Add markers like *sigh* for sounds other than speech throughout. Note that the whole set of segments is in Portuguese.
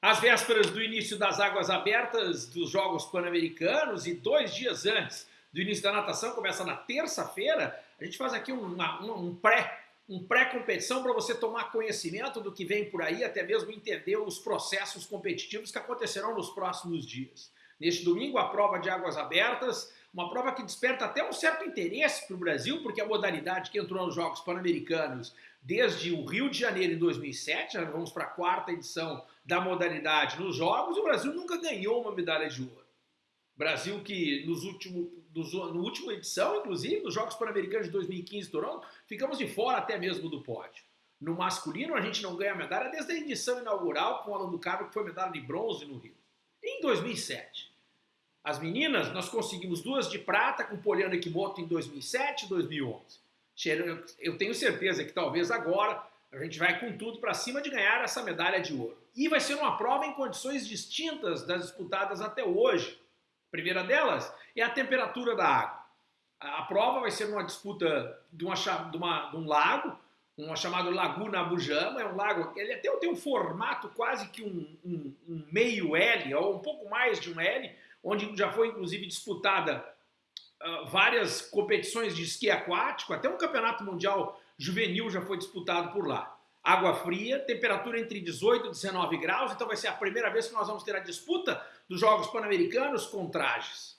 Às vésperas do início das águas abertas dos Jogos Pan-Americanos e dois dias antes do início da natação, começa na terça-feira, a gente faz aqui uma, um pré um pré-competição para você tomar conhecimento do que vem por aí, até mesmo entender os processos competitivos que acontecerão nos próximos dias. Neste domingo, a prova de águas abertas, uma prova que desperta até um certo interesse para o Brasil, porque a modalidade que entrou nos Jogos Pan-Americanos desde o Rio de Janeiro em 2007, já vamos para a quarta edição da modalidade nos Jogos, o Brasil nunca ganhou uma medalha de ouro. Brasil que nos últimos, nos, no última edição, inclusive, nos Jogos Pan-Americanos de 2015 em Toronto, ficamos de fora até mesmo do pódio. No masculino, a gente não ganha medalha desde a edição inaugural com o Alan do Cabo, que foi medalha de bronze no Rio. Em 2007. As meninas, nós conseguimos duas de prata com Poliana Kimoto em 2007 e 2011. Eu tenho certeza que talvez agora a gente vai com tudo para cima de ganhar essa medalha de ouro. E vai ser uma prova em condições distintas das disputadas até hoje primeira delas é a temperatura da água. A prova vai ser uma disputa de, uma, de, uma, de um lago, uma chamada Laguna Abujama, é um lago, ele até tem um formato quase que um, um, um, meio L, ou um pouco mais de um L, onde já foi inclusive disputada uh, várias competições de esqui aquático, até um campeonato mundial juvenil já foi disputado por lá água fria, temperatura entre 18 e 19 graus, então vai ser a primeira vez que nós vamos ter a disputa dos Jogos Pan-Americanos com trajes.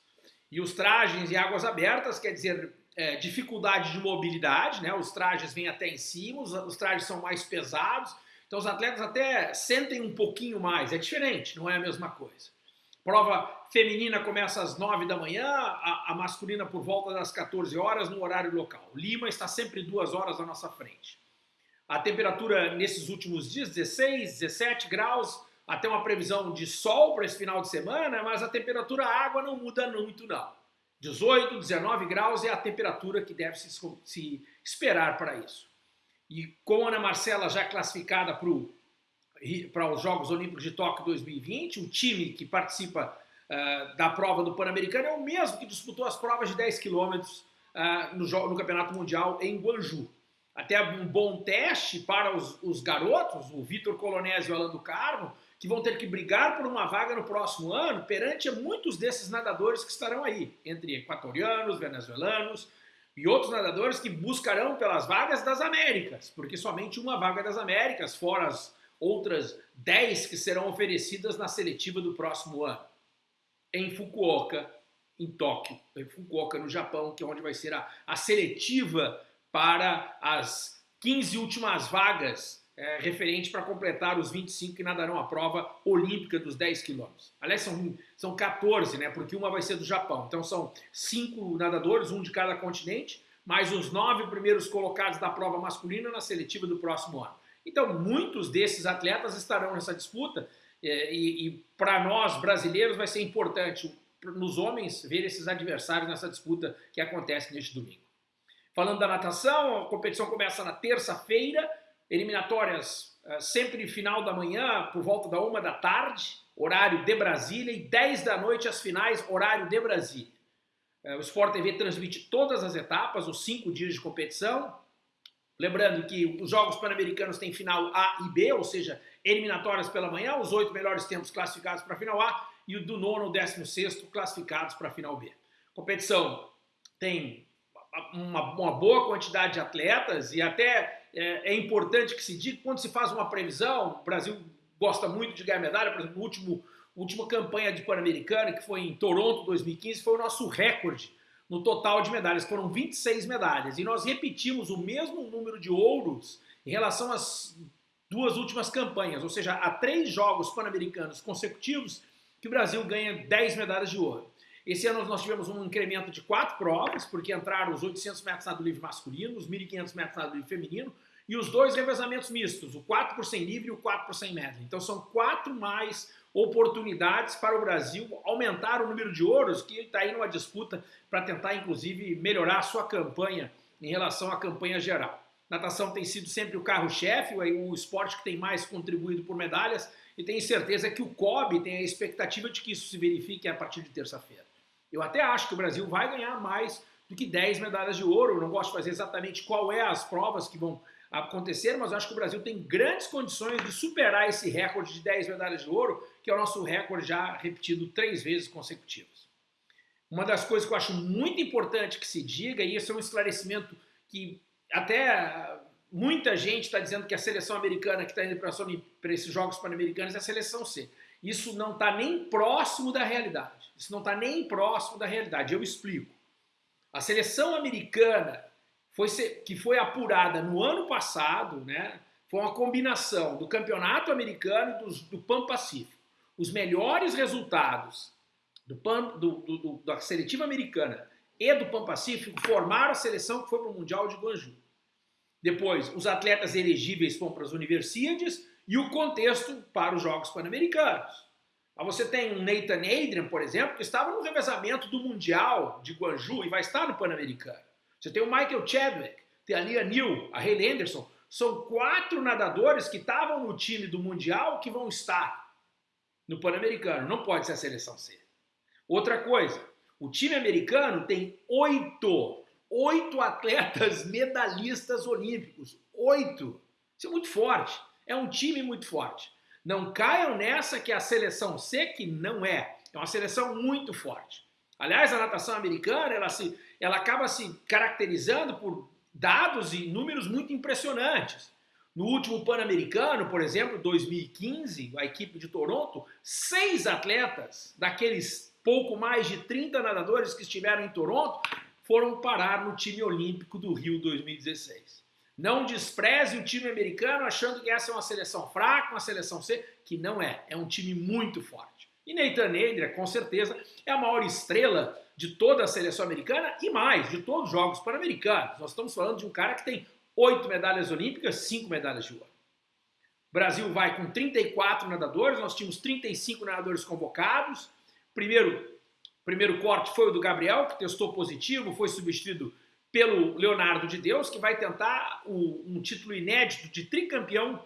E os trajes em águas abertas quer dizer é, dificuldade de mobilidade, né? os trajes vêm até em cima, os, os trajes são mais pesados, então os atletas até sentem um pouquinho mais, é diferente, não é a mesma coisa. Prova feminina começa às 9 da manhã, a, a, masculina por volta das 14 horas no horário local. Lima está sempre duas horas à nossa frente. A temperatura nesses últimos dias, 16, 17 graus, até uma previsão de sol para esse final de semana, mas a temperatura água não muda muito não. 18, 19 graus é a temperatura que deve se, se esperar para isso. E com a Ana Marcela já classificada para os Jogos Olímpicos de Tóquio 2020, o time que participa uh, da prova do Pan-Americano é o mesmo que disputou as provas de 10 quilômetros uh, no, no Campeonato Mundial em Guangzhou. Até um bom teste para os, os garotos, o Vitor Colonese e o Alan do Carmo, que vão ter que brigar por uma vaga no próximo ano perante muitos desses nadadores que estarão aí, entre equatorianos, venezuelanos e outros nadadores que buscarão pelas vagas das Américas, porque somente uma vaga das Américas, fora as outras 10 que serão oferecidas na seletiva do próximo ano. Em Fukuoka, em Tóquio, em Fukuoka, no Japão, que é onde vai ser a, a seletiva para as 15 últimas vagas é, referente para completar os 25 que nadarão a prova olímpica dos 10 quilômetros. Aliás, são, são 14, né, porque uma vai ser do Japão. Então são cinco nadadores, um de cada continente, mais os nove primeiros colocados da prova masculina na seletiva do próximo ano. Então muitos desses atletas estarão nessa disputa é, e, e para nós brasileiros vai ser importante nos homens ver esses adversários nessa disputa que acontece neste domingo. Falando da natação, a competição começa na terça-feira, eliminatórias uh, sempre final da manhã, por volta da uma da tarde, horário de Brasília, e 10 da noite as finais, horário de Brasília. Uh, o Sport TV transmite todas as etapas, os cinco dias de competição. Lembrando que os Jogos Pan-Americanos têm final A e B, ou seja, eliminatórias pela manhã, os oito melhores tempos classificados para a final A e o do nono ao décimo sexto classificados para a final B. A competição tem uma, uma, boa quantidade de atletas e até é, é, importante que se diga, quando se faz uma previsão, o Brasil gosta muito de ganhar medalha, por exemplo, último, última campanha de Pan-Americana, que foi em Toronto 2015, foi o nosso recorde no total de medalhas, foram 26 medalhas, e nós repetimos o mesmo número de ouros em relação às duas últimas campanhas, ou seja, há três jogos pan-americanos consecutivos que o Brasil ganha 10 medalhas de ouro. Esse ano nós tivemos um incremento de quatro provas, porque entraram os 800 metros nado livre masculino, os 1.500 metros nado livre feminino e os dois revezamentos mistos, o 4 por 100 livre e o 4 por 100 medley. Então são quatro mais oportunidades para o Brasil aumentar o número de ouros que está aí numa disputa para tentar, inclusive, melhorar a sua campanha em relação à campanha geral. Natação tem sido sempre o carro-chefe, o esporte que tem mais contribuído por medalhas, e tenho certeza que o COB tem a expectativa de que isso se verifique a partir de terça-feira. Eu até acho que o Brasil vai ganhar mais do que 10 medalhas de ouro. Não gosto de fazer exatamente qual é as provas que vão acontecer, mas acho que o Brasil tem grandes condições de superar esse recorde de 10 medalhas de ouro, que é o nosso recorde já repetido três vezes consecutivas. Uma das coisas que eu acho muito importante que se diga, e esse é um esclarecimento que até muita gente está dizendo que a seleção americana que está indo para esses Jogos Pan-Americanos é a seleção C. Isso não está nem próximo da realidade. Isso não está nem próximo da realidade. Eu explico. A seleção americana foi que foi apurada no ano passado, né, foi uma combinação do campeonato americano e do, do Pan Pacífico. Os melhores resultados do Pan, do, do, da seletiva americana e do Pan Pacífico formaram a seleção que foi para o Mundial de Guangzhou. Depois, os atletas elegíveis vão para as universidades e o contexto para os Jogos Pan-Americanos. Você tem um Nathan Adrian, por exemplo, que estava no revezamento do Mundial de Guangzhou e vai estar no Pan-Americano. Você tem o Michael Chadwick, tem a Lia Neal, a Hayley Anderson. São quatro nadadores que estavam no time do Mundial que vão estar no Pan-Americano. Não pode ser a seleção C. Outra coisa, o time americano tem oito, oito atletas *laughs* medalhistas olímpicos. Oito. Isso é muito forte. É um time muito forte. Não caiam nessa que é a seleção C, que não é. É uma seleção muito forte. Aliás, a natação americana, ela, se, ela acaba se caracterizando por dados e números muito impressionantes. No último Pan-Americano, por exemplo, 2015, a equipe de Toronto, seis atletas daqueles pouco mais de 30 nadadores que estiveram em Toronto foram parar no time olímpico do Rio 2016. Não despreze o time americano achando que essa é uma seleção fraca, uma seleção C, que não é. É um time muito forte. E Nathan Adria, com certeza, é a maior estrela de toda a seleção americana e mais, de todos os Jogos Pan-Americanos. Nós estamos falando de um cara que tem oito medalhas olímpicas, cinco medalhas de ouro. O Brasil vai com 34 nadadores, nós tínhamos 35 nadadores convocados. Primeiro, primeiro corte foi o do Gabriel, que testou positivo, foi substituído pelo Leonardo de Deus, que vai tentar o, um título inédito de tricampeão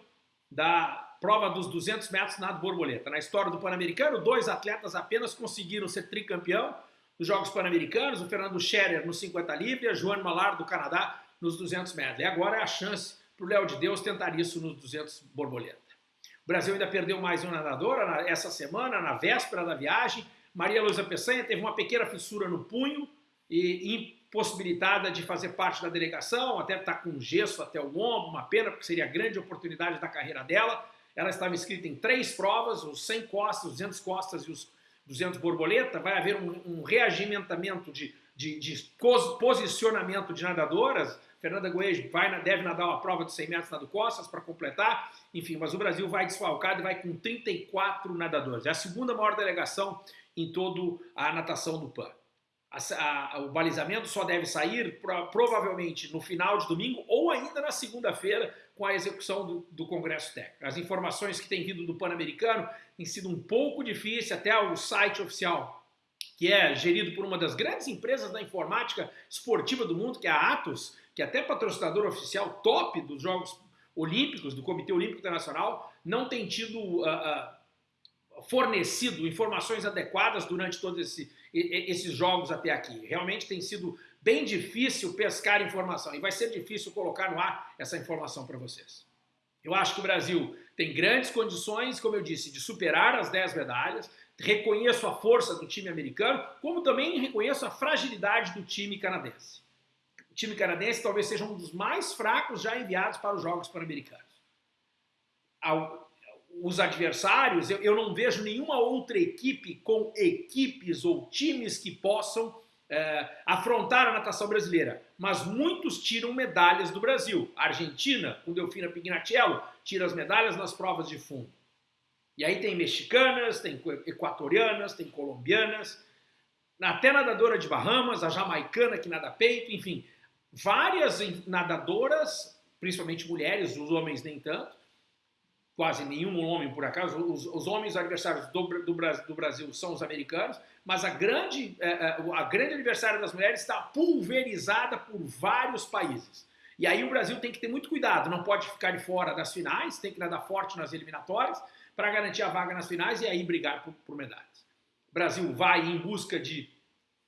da prova dos 200 metros nado borboleta. Na história do Pan-Americano, dois atletas apenas conseguiram ser tricampeão dos Jogos Pan-Americanos, o Fernando Scherer nos 50 livre a Joane Malar do Canadá nos 200 metros. E agora é a chance para o Léo de Deus tentar isso nos 200 borboleta. O Brasil ainda perdeu mais uma nadadora essa semana, na véspera da viagem. Maria Luísa Peçanha teve uma pequena fissura no punho e impossibilitada de fazer parte da delegação, até está com gesso até o ombro, uma pena, porque seria a grande oportunidade da carreira dela. Ela estava inscrita em três provas, os 100 costas, os 200 costas e os 200 borboleta. Vai haver um, um reagimentamento de, de, de, posicionamento de nadadoras. Fernanda Goes vai, deve nadar uma prova de 100 metros nado costas para completar. Enfim, mas o Brasil vai desfalcado e vai com 34 nadadores. É a segunda maior delegação em toda a natação do PAN. A, a, o balizamento só deve sair pro, provavelmente no final de domingo ou ainda na segunda-feira, com a execução do, do Congresso Técnico. As informações que têm vindo do Pan-Americano têm sido um pouco difícil, até o site oficial, que é gerido por uma das grandes empresas da informática esportiva do mundo, que é a Atos, que até patrocinador oficial top dos Jogos Olímpicos, do Comitê Olímpico Internacional, não tem tido uh, uh, fornecido informações adequadas durante todos esse, esses jogos até aqui. Realmente tem sido bem difícil pescar informação e vai ser difícil colocar no ar essa informação para vocês. Eu acho que o Brasil tem grandes condições, como eu disse, de superar as 10 medalhas, reconheço a força do time americano, como também reconheço a fragilidade do time canadense. O time canadense talvez seja um dos mais fracos já enviados para os Jogos Pan-Americanos. Os adversários, eu, eu não vejo nenhuma outra equipe com equipes ou times que possam é, afrontar a natação brasileira, mas muitos tiram medalhas do Brasil. A Argentina, com Delfina Pignatello, tira as medalhas nas provas de fundo. E aí tem mexicanas, tem equatorianas, tem colombianas, até nadadora de Bahamas, a jamaicana que nada peito, enfim, várias nadadoras, principalmente mulheres, os homens nem tanto, quase nenhum homem por acaso, os, os homens adversários do, do, do Brasil são os americanos, mas a grande, é, é, a grande aniversário das mulheres está pulverizada por vários países. E aí o Brasil tem que ter muito cuidado, não pode ficar de fora das finais, tem que nadar forte nas eliminatórias para garantir a vaga nas finais e aí brigar por, por medalhas. O Brasil vai em busca de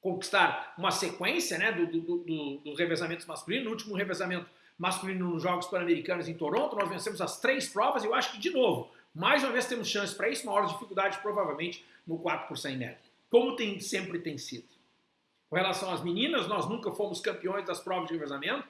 conquistar uma sequência né, do, do, do, do revezamentos masculinos. No último revezamento masculino nos Jogos Pan-Americanos em Toronto, nós vencemos as três provas e eu acho que, de novo, mais uma vez temos chance para isso, maior dificuldade provavelmente no 4 por 100 metros, como tem, sempre tem sido. Com relação às meninas, nós nunca fomos campeões das provas de revezamento,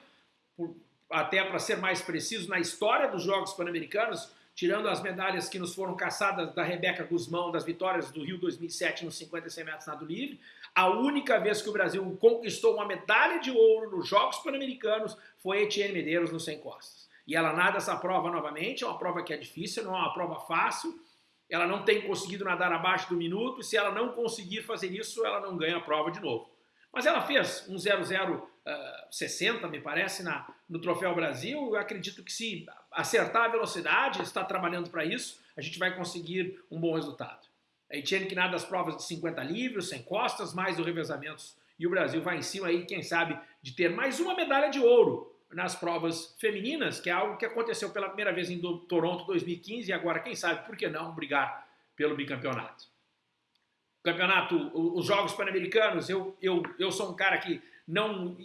por, até para ser mais preciso, na história dos Jogos Pan-Americanos, tirando as medalhas que nos foram caçadas da Rebeca Guzmão, das vitórias do Rio 2007 nos 50 e 100 metros nado livre, a única vez que o Brasil conquistou uma medalha de ouro nos Jogos Pan-Americanos foi Etienne Medeiros no 100 costas. E ela nada essa prova novamente, é uma prova que é difícil, não é uma prova fácil, ela não tem conseguido nadar abaixo do minuto, e se ela não conseguir fazer isso, ela não ganha a prova de novo. Mas ela fez um 0060, uh, me parece, na, no Troféu Brasil. Eu acredito que se acertar a velocidade, está trabalhando para isso, a gente vai conseguir um bom resultado. A Etienne que nada das provas de 50 livros, sem costas, mais do revezamentos. E o Brasil vai em cima aí, quem sabe, de ter mais uma medalha de ouro nas provas femininas, que é algo que aconteceu pela primeira vez em Toronto 2015 e agora, quem sabe, por que não brigar pelo bicampeonato campeonato, os Jogos Pan-Americanos, eu, eu, eu sou um cara que não uh,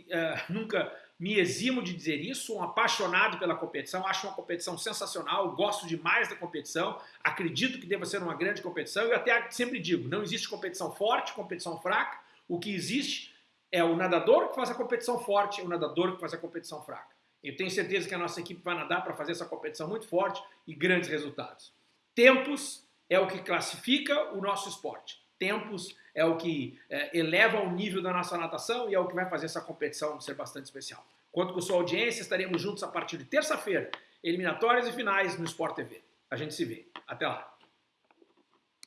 nunca me eximo de dizer isso, um apaixonado pela competição, acho uma competição sensacional, gosto demais da competição, acredito que deva ser uma grande competição e até sempre digo, não existe competição forte, competição fraca, o que existe é o nadador que faz a competição forte e o nadador que faz a competição fraca. Eu tenho certeza que a nossa equipe vai nadar para fazer essa competição muito forte e grandes resultados. Tempos é o que classifica o nosso esporte tempos, é o que é, eleva o nível da nossa natação e é o que vai fazer essa competição ser bastante especial. Quanto com sua audiência, estaremos juntos a partir de terça-feira, eliminatórias e finais no Sport TV. A gente se vê. Até lá.